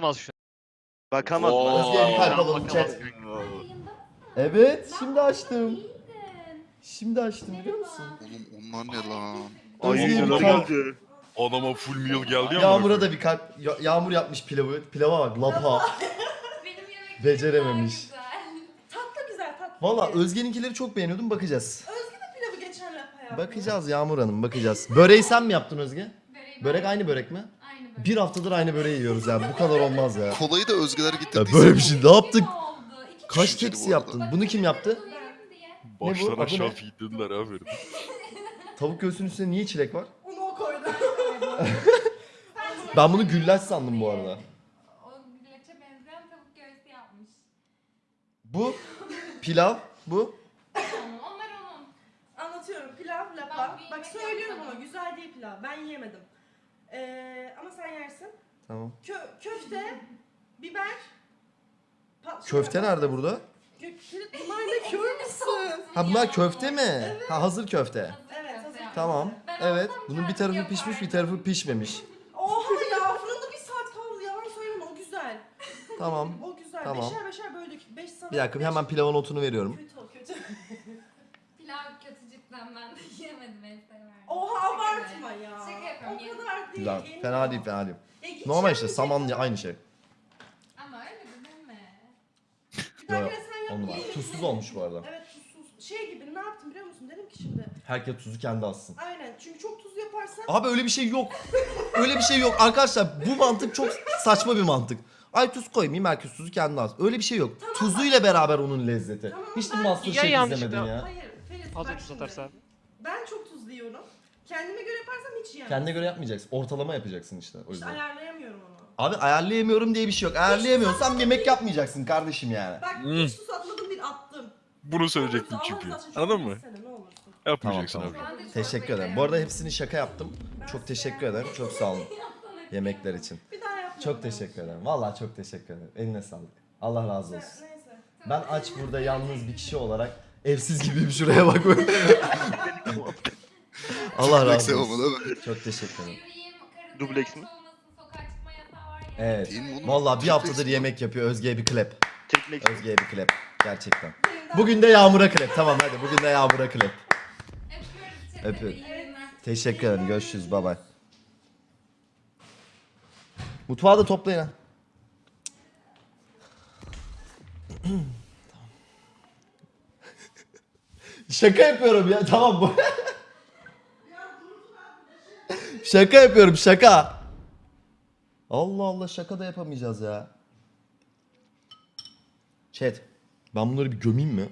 Bakamaz şu Bakamaz. Oo. Özge'ye bir kalp alalım Bakamaz. chat. Evet şimdi açtım. Şimdi açtım biliyor musun? Oğlum onlar ne lan? Ay Özge'ye bir kalp. geldi. Adama full meal geldi ya. Yağmur'a da bir kalp. Ya- Yağmur yapmış pilavı. Pilava bak lapa. Benim yemek Becerememiş. güzel. Tatlı güzel tatlı. Valla Özge'ninkileri çok beğeniyordum bakacağız. pilavı geçen lapa yaptı. Bakacağız Yağmur Hanım bakacağız. Böreği sen mi yaptın Özge? Böreği Börek aynı börek mi? Bir haftadır aynı böreği yiyoruz ya. Bu kadar olmaz ya. Kolayı da Özgeler Ya getirdiyse. böyle bir şey ne yaptık? Ne oldu? İki Kaç Düşünceli tepsi bu arada. yaptın? Bunu kim yaptı? Baştan Adı aşağı ne? feedlediler aferin. Tavuk göğsünün üstüne niye çilek var? Onu o koydu. Ben bunu güllaç sandım bu arada. O güllaça benzeyen tavuk göğsü yapmış. Bu pilav, bu. Onlar onun. Anlatıyorum pilav Ben lapa. bir Bak yemek söylüyorum yapmadım. ama güzel değil pilav. Ben yiyemedim. Ee, ama sen yersin. Tamam. Kö köfte, biber. Köfte nerede burada? Bunlar ne kör müsün? Ha bunlar köfte mi? Ha hazır köfte. Evet, hazır. Tamam. Ben Evet. Bunun bir kendim tarafı pişmiş, bir tarafı pişmemiş. Oha ya fırında bir saat kaldı. Yalan söyleme o güzel. Tamam. O güzel. Tamam. Beşer beşer böldük. Beş sana. Bir dakika beş- hemen pilavın notunu veriyorum. Kötü cidden ben de yiyemedim en sevmedim. Oha abartma ya. Şaka yapıyorum. O kadar değil. Güzel. Fena değil, fena değil. Ya git Normal işte yiyecek saman aynı şey. Ama öyle de deme. Bir Yok, sen yap, yiyelim. Tuzsuz olmuş bu arada. Evet tuzsuz. Şey gibi ne yaptım biliyor musun? Dedim ki şimdi. Herkes tuzu kendi alsın. Aynen çünkü çok tuz yaparsan. Abi öyle bir şey yok. Öyle bir şey yok. Arkadaşlar bu mantık çok saçma bir mantık. Ay tuz koymayayım herkes tuzu kendi alsın. Öyle bir şey yok. Tuzuyla beraber onun lezzeti. Tamam, Hiç de ben- Masterchef Ya yanlış izlemedin ya. Hayır Fazla bak tuz şimdi. Ben çok tuzlu yiyorum. Kendime göre yaparsam hiç yiyemem. Kendine göre yapmayacaksın. Ortalama yapacaksın işte o İşte yüzden. ayarlayamıyorum onu. Abi ayarlayamıyorum diye bir şey yok. Ayarlayamıyorsan yemek yapmayacaksın kardeşim yani. Bak Hmm. hiç tuz atmadım değil attım. Bunu söyleyecektin Allah çünkü. Anladın mı? ne olursun. Yapmayacaksın Tamam, abi. Teşekkür ederim. Bu arada hepsini şaka yaptım. Çok teşekkür ederim. Çok sağ olun yemekler için. Bir daha yapma. Çok teşekkür ederim. Vallahi çok teşekkür ederim. Eline sağlık. Allah razı olsun. Neyse. Ben aç burada yalnız bir kişi olarak evsiz gibiyim şuraya bak. Allah razı olmadı olsun. Çok teşekkür ederim. Dubleks mi? olmasın, sokağa çıkma yasağı var ya. Evet. Değil mi oğlum? Vallahi bir haftadır yemek yapıyor. Özge'ye bir klep. Triplex. Özge'ye bir klep. Gerçekten. Bugün de Yağmur'a klep. Tamam hadi bugün de Yağmur'a klep. Öpüyorum. Teşekkür ederim. Görüşürüz. Bay bay. Mutfağı da toplayın ha. Şaka yapıyorum ya. Tamam bu. şaka yapıyorum şaka. Allah Allah şaka da yapamayacağız ya. Chat. Ben bunları bir gömeyim mi?